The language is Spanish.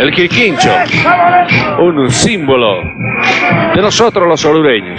El quirquincho, un símbolo de nosotros los orureños.